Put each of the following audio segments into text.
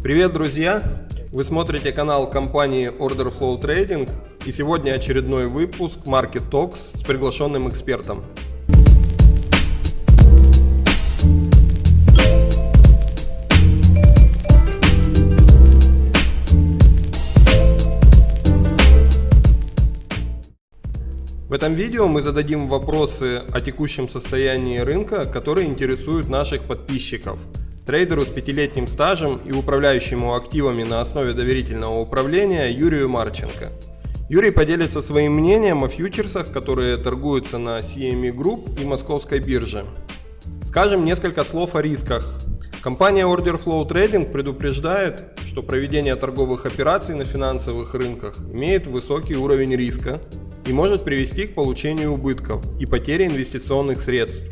Привет, друзья! Вы смотрите канал компании Order Flow Trading и сегодня очередной выпуск Market Talks с приглашенным экспертом. В этом видео мы зададим вопросы о текущем состоянии рынка, которые интересуют наших подписчиков. Трейдеру с пятилетним стажем и управляющему активами на основе доверительного управления Юрию Марченко. Юрий поделится своим мнением о фьючерсах, которые торгуются на CME Group и Московской бирже. Скажем несколько слов о рисках. Компания Order Flow Trading предупреждает, что проведение торговых операций на финансовых рынках имеет высокий уровень риска, и может привести к получению убытков и потере инвестиционных средств.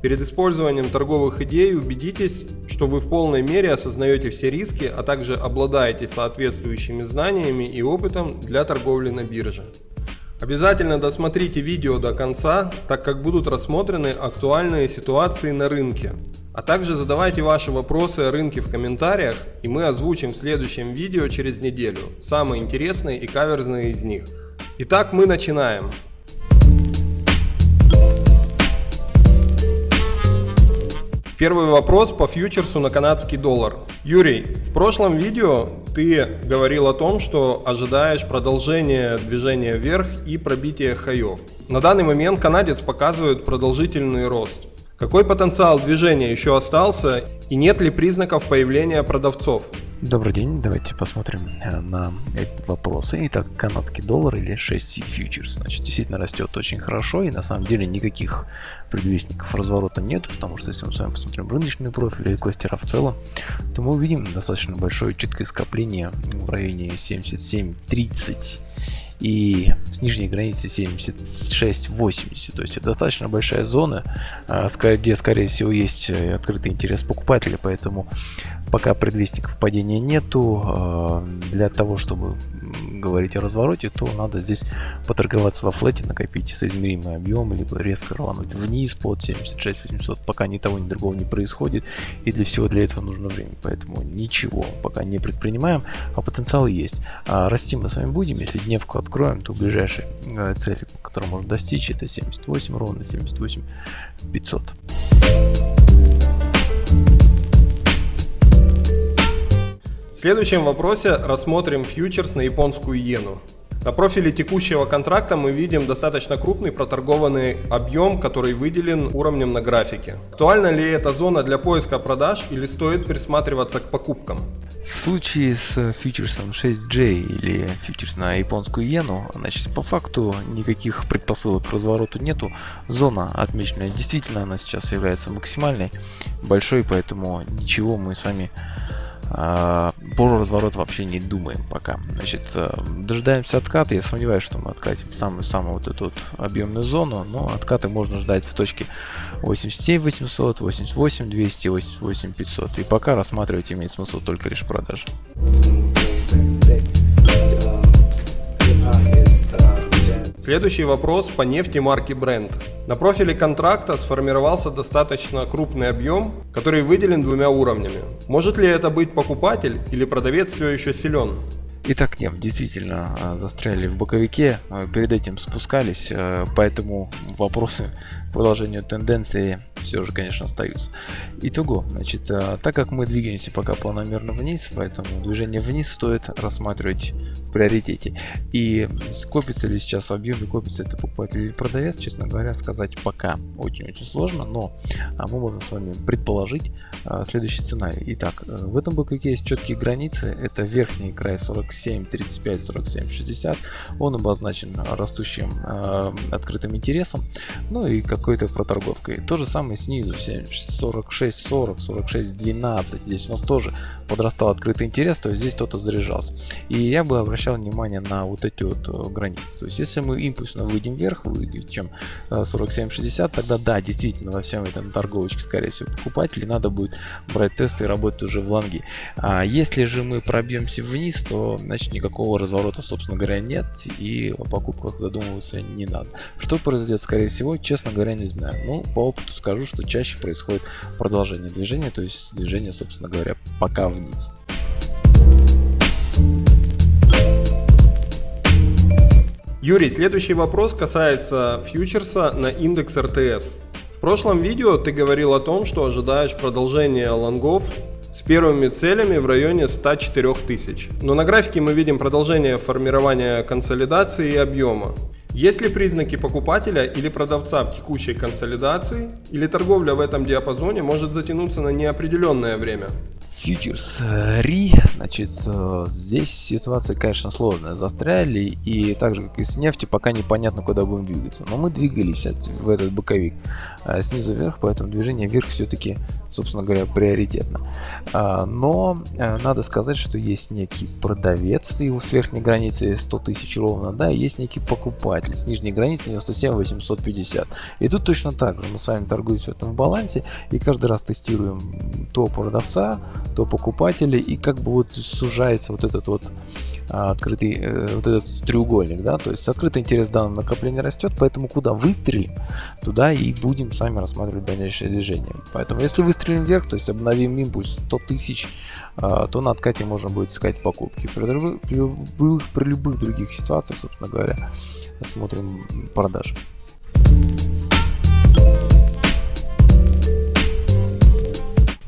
Перед использованием торговых идей убедитесь, что вы в полной мере осознаете все риски, а также обладаете соответствующими знаниями и опытом для торговли на бирже. Обязательно досмотрите видео до конца, так как будут рассмотрены актуальные ситуации на рынке. А также задавайте ваши вопросы о рынке в комментариях, и мы озвучим в следующем видео через неделю самые интересные и каверзные из них. Итак, мы начинаем. Первый вопрос по фьючерсу на канадский доллар. Юрий, в прошлом видео ты говорил о том, что ожидаешь продолжения движения вверх и пробития хаев. На данный момент канадец показывает продолжительный рост. Какой потенциал движения еще остался и нет ли признаков появления продавцов? Добрый день, давайте посмотрим э, на эти вопросы. Итак, канадский доллар или 6C фьючерс, значит, действительно растет очень хорошо и на самом деле никаких предвестников разворота нет, потому что если мы с вами посмотрим рыночный профиль или кластера в целом, то мы увидим достаточно большое четкое скопление в районе 77.30 и с нижней границы 76-80. То есть это достаточно большая зона, а, где, скорее всего, есть э, открытый интерес покупателя, поэтому пока предвестников падения нету. А, для того, чтобы говорить о развороте, то надо здесь поторговаться во флете, накопить соизмеримый объем, либо резко рвануть вниз под 76 800, пока ни того, ни другого не происходит. И для всего для этого нужно время. Поэтому ничего пока не предпринимаем, а потенциал есть. А расти мы с вами будем. Если дневку откроем, то ближайшие э, цели, которые можно достичь, это 78 ровно, 78 500. В следующем вопросе рассмотрим фьючерс на японскую иену. На профиле текущего контракта мы видим достаточно крупный проторгованный объем, который выделен уровнем на графике. Актуальна ли эта зона для поиска продаж или стоит присматриваться к покупкам? В случае с фьючерсом 6J или фьючерс на японскую иену, значит по факту никаких предпосылок к развороту нету. Зона отмеченная действительно она сейчас является максимальной, большой, поэтому ничего мы с вами про разворот вообще не думаем пока. Значит, э, дожидаемся отката. Я сомневаюсь, что мы откатим в самую-самую вот эту вот объемную зону, но откаты можно ждать в точке 87 800, 88 200, 88 500. И пока рассматривать имеет смысл только лишь продажи. Следующий вопрос по нефти марки Brent. На профиле контракта сформировался достаточно крупный объем, который выделен двумя уровнями. Может ли это быть покупатель или продавец все еще силен? Итак, нет, действительно а, застряли в боковике, а, перед этим спускались, а, поэтому вопросы продолжению тенденции все же, конечно, остаются. Итого, значит, так как мы двигаемся пока планомерно вниз, поэтому движение вниз стоит рассматривать в приоритете. И скопится ли сейчас объем, и копится это покупатель или продавец, честно говоря, сказать пока очень-очень сложно, но мы можем с вами предположить следующий сценарий. Итак, в этом боковике есть четкие границы, это верхний край 47, 35, 47, 60, он обозначен растущим открытым интересом, ну и какой-то проторговкой. То же самое снизу, 46, 40, 46, 12. Здесь у нас тоже подрастал открытый интерес, то есть здесь кто-то заряжался. И я бы обращал внимание на вот эти вот э, границы. То есть если мы импульсно выйдем вверх, выйдем чем 47-60, э, тогда да, действительно во всем этом торговочке, скорее всего, покупателей надо будет брать тесты и работать уже в лонги. А если же мы пробьемся вниз, то значит никакого разворота, собственно говоря, нет и о покупках задумываться не надо. Что произойдет, скорее всего, честно говоря, не знаю. Ну, по опыту скажу, что чаще происходит продолжение движения, то есть движение, собственно говоря, пока вниз. Юрий, следующий вопрос касается фьючерса на индекс РТС. В прошлом видео ты говорил о том, что ожидаешь продолжения лонгов первыми целями в районе 104 тысяч. Но на графике мы видим продолжение формирования консолидации и объема. Есть ли признаки покупателя или продавца в текущей консолидации, или торговля в этом диапазоне может затянуться на неопределенное время? Фьючерс РИ, значит, э, здесь ситуация, конечно, сложная. Застряли, и так же, как и с нефтью, пока непонятно, куда будем двигаться. Но мы двигались в этот боковик э, снизу вверх, поэтому движение вверх все-таки, собственно говоря, приоритетно. А, но э, надо сказать, что есть некий продавец, его с верхней границы 100 тысяч ровно, да, есть некий покупатель с нижней границы 97 850. И тут точно так же, мы с вами торгуемся в этом балансе, и каждый раз тестируем то продавца, то покупателей, и как бы вот сужается вот этот вот а, открытый, э, вот этот треугольник, да, то есть открытый интерес в данном накоплении растет, поэтому куда выстрелим, туда и будем сами рассматривать дальнейшее движение. Поэтому если выстрелим вверх, то есть обновим импульс 100 тысяч, а, то на откате можно будет искать покупки. При, при, любых, при любых других ситуациях, собственно говоря, смотрим продажи.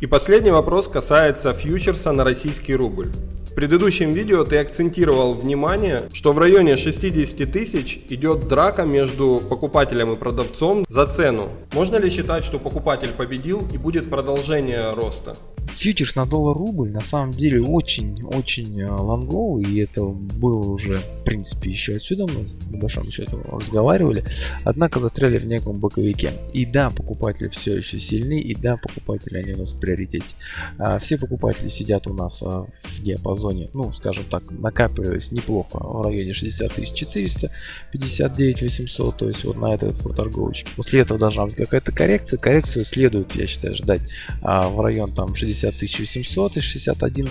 И последний вопрос касается фьючерса на российский рубль. Предыдущем видео ты акцентировал внимание, что в районе 60 тысяч идет драка между покупателем и продавцом за цену. Можно ли считать, что покупатель победил и будет продолжение роста? Фьючерс на доллар-рубль на самом деле очень-очень э, лонговый, и это было уже, в принципе, еще отсюда мы, по большому счету, разговаривали. Однако застряли в неком боковике. И да, покупатели все еще сильны, и да, покупатели, они у нас в приоритете. А, все покупатели сидят у нас а, в диапазоне, ну, скажем так, накапливаясь неплохо в районе 60 400, 59 800, то есть вот на этой вот торговочке. После этого должна быть какая-то коррекция. Коррекцию следует, я считаю, ждать а, в район там 60 60 800 и 61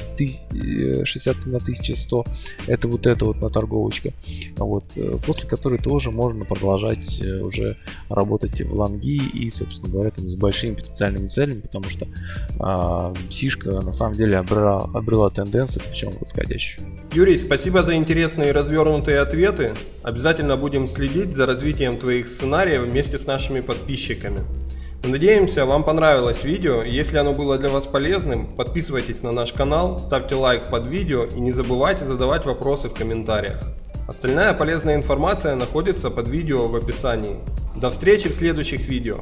61 100 это вот это вот на торговочка вот э, после которой тоже можно продолжать э, уже работать в лонги и собственно говоря там, с большими потенциальными целями потому что а, сишка на самом деле обрела, обрела тенденцию причем восходящую. Юрий спасибо за интересные развернутые ответы. Обязательно будем следить за развитием твоих сценариев вместе с нашими подписчиками Надеемся, вам понравилось видео. Если оно было для вас полезным, подписывайтесь на наш канал, ставьте лайк под видео и не забывайте задавать вопросы в комментариях. Остальная полезная информация находится под видео в описании. До встречи в следующих видео.